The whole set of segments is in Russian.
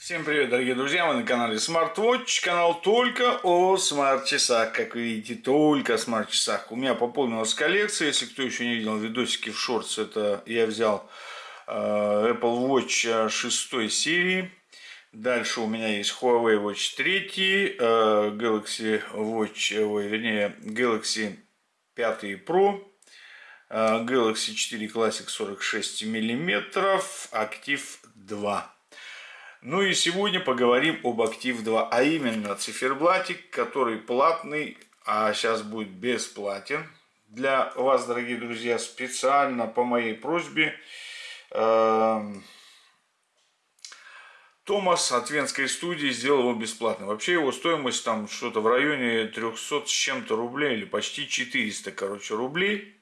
Всем привет, дорогие друзья, мы на канале SmartWatch, канал только о смарт-часах, как вы видите, только о смарт-часах. У меня пополнилась коллекция, если кто еще не видел видосики в шортс, это я взял э, Apple Watch 6 серии. Дальше у меня есть Huawei Watch 3, э, Galaxy Watch, ой, вернее, Galaxy 5 Pro, э, Galaxy 4 Classic 46 мм, Active 2. Ну и сегодня поговорим об Актив 2, а именно циферблатик, который платный, а сейчас будет бесплатен. Для вас, дорогие друзья, специально по моей просьбе эм, Томас от Венской студии сделал его бесплатно. Вообще его стоимость там что-то в районе 300 с чем-то рублей или почти 400, короче, рублей.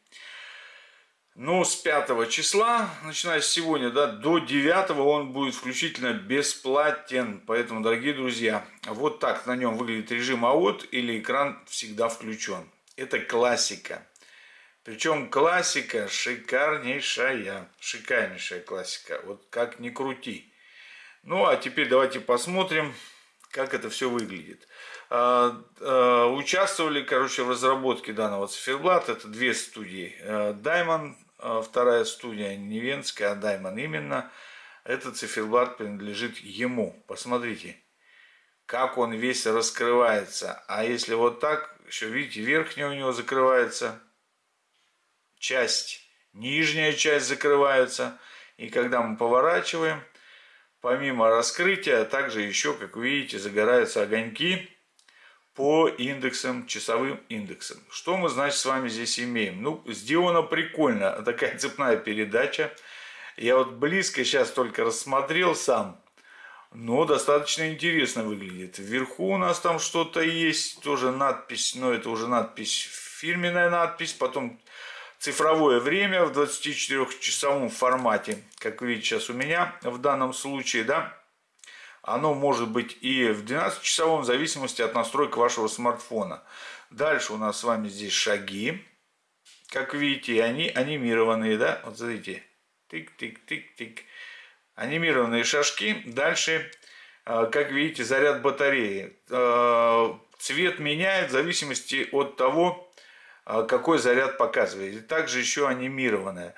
Но с 5 числа, начиная с сегодня, да, до 9 он будет включительно бесплатен. Поэтому, дорогие друзья, вот так на нем выглядит режим АОТ или экран всегда включен. Это классика. Причем классика шикарнейшая, шикарнейшая классика. Вот как ни крути. Ну, а теперь давайте посмотрим, как это все выглядит. А, а, участвовали, короче, в разработке данного циферблата. Это две студии. Э, Diamond вторая студия не венская, а Даймон именно. Этот циферблат принадлежит ему. Посмотрите, как он весь раскрывается. А если вот так, еще видите, верхняя у него закрывается часть, нижняя часть закрывается. И когда мы поворачиваем, помимо раскрытия, также еще, как видите, загораются огоньки по индексам, часовым индексам. Что мы, значит, с вами здесь имеем? Ну, сделано прикольно, такая цепная передача. Я вот близко сейчас только рассмотрел сам, но достаточно интересно выглядит. Вверху у нас там что-то есть, тоже надпись, но это уже надпись, фирменная надпись, потом цифровое время в 24-часовом формате, как видите сейчас у меня в данном случае, да, оно может быть и в 12-часовом, в зависимости от настроек вашего смартфона. Дальше у нас с вами здесь шаги. Как видите, они анимированные, да? Вот смотрите. Тик-тик-тик-тик. Анимированные шажки. Дальше, э, как видите, заряд батареи. Э, цвет меняет в зависимости от того, э, какой заряд показывает. И также еще анимированная.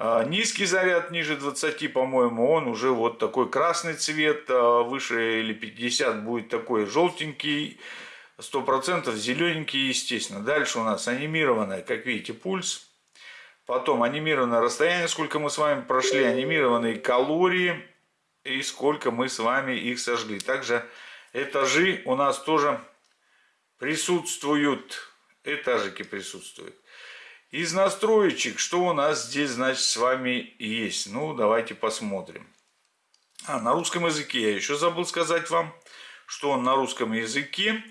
А, низкий заряд ниже 20, по-моему, он уже вот такой красный цвет, а выше или 50 будет такой желтенький, 100% зелененький, естественно. Дальше у нас анимированная, как видите, пульс. Потом анимированное расстояние, сколько мы с вами прошли, анимированные калории и сколько мы с вами их сожгли. Также этажи у нас тоже присутствуют, этажики присутствуют. Из настроечек, что у нас здесь, значит, с вами есть? Ну, давайте посмотрим. А, на русском языке я еще забыл сказать вам, что он на русском языке.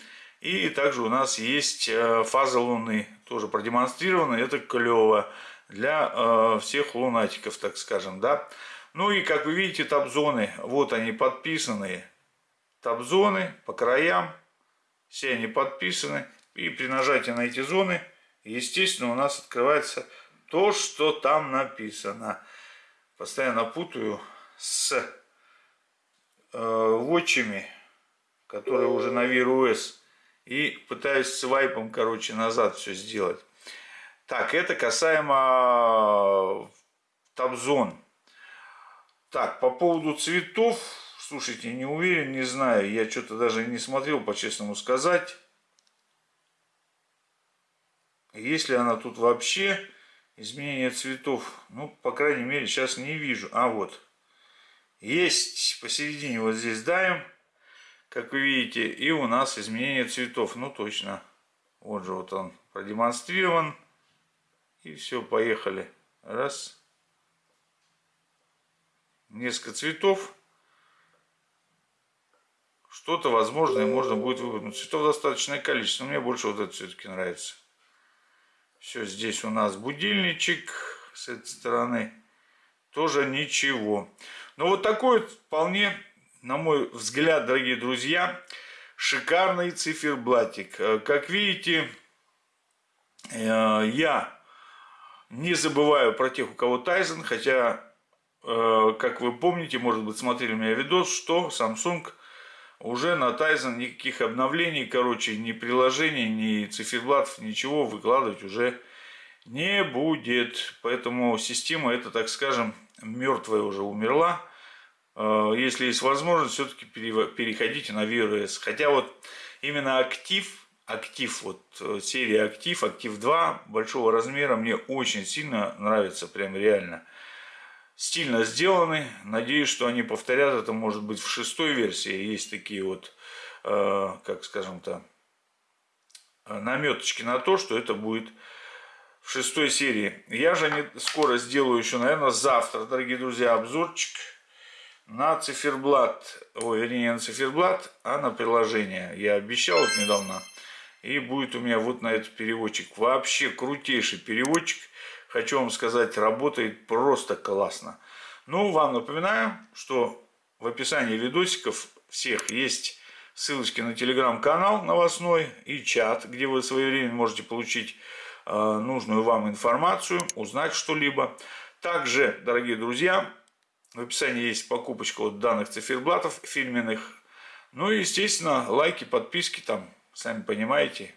И также у нас есть э, фаза Луны, тоже продемонстрирована. Это клево для э, всех лунатиков, так скажем, да. Ну и, как вы видите, табзоны, вот они подписаны. Табзоны по краям, все они подписаны. И при нажатии на эти зоны – естественно, у нас открывается то, что там написано. Постоянно путаю с э, вотчами, которые уже на OS, и пытаюсь свайпом, короче, назад все сделать. Так, это касаемо табзон. Так, по поводу цветов, слушайте, не уверен, не знаю, я что-то даже не смотрел, по-честному сказать. Есть ли она тут вообще? Изменение цветов. Ну, по крайней мере, сейчас не вижу. А вот. Есть посередине вот здесь даем. Как вы видите. И у нас изменение цветов. Ну, точно. Вот же вот он продемонстрирован. И все, поехали. Раз. Несколько цветов. Что-то возможное можно будет выбрать. Но цветов достаточное количество. Но мне больше вот это все-таки нравится. Все, здесь у нас будильничек с этой стороны. Тоже ничего. Но вот такой вполне, на мой взгляд, дорогие друзья, шикарный циферблатик. Э, как видите, э, я не забываю про тех, у кого Тайзен, хотя э, как вы помните, может быть, смотрели у меня видос, что Samsung уже на Tizen никаких обновлений, короче, ни приложений, ни циферблатов, ничего выкладывать уже не будет. Поэтому система это, так скажем, мертвая уже умерла. Э, если есть возможность, все-таки переходите на OS. Хотя вот именно актив, актив, вот э, серия актив, актив 2 большого размера мне очень сильно нравится, прям реально. Стильно сделаны, надеюсь, что они повторят это, может быть, в шестой версии. Есть такие вот, э, как скажем-то, наметочки на то, что это будет в шестой серии. Я же не скоро сделаю еще, наверное, завтра, дорогие друзья, обзорчик на циферблат. Ой, вернее, не на циферблат, а на приложение. Я обещал вот недавно. И будет у меня вот на этот переводчик. Вообще крутейший переводчик. Хочу вам сказать, работает просто классно. Ну, вам напоминаю, что в описании видосиков всех есть ссылочки на телеграм-канал новостной и чат, где вы своевременно можете получить Э, нужную вам информацию, узнать что-либо. Также, дорогие друзья, в описании есть покупочка вот данных циферблатов фирменных. Ну и, естественно, лайки, подписки там, сами понимаете,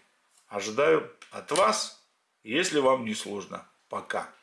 ожидаю от вас, если вам не сложно. Пока.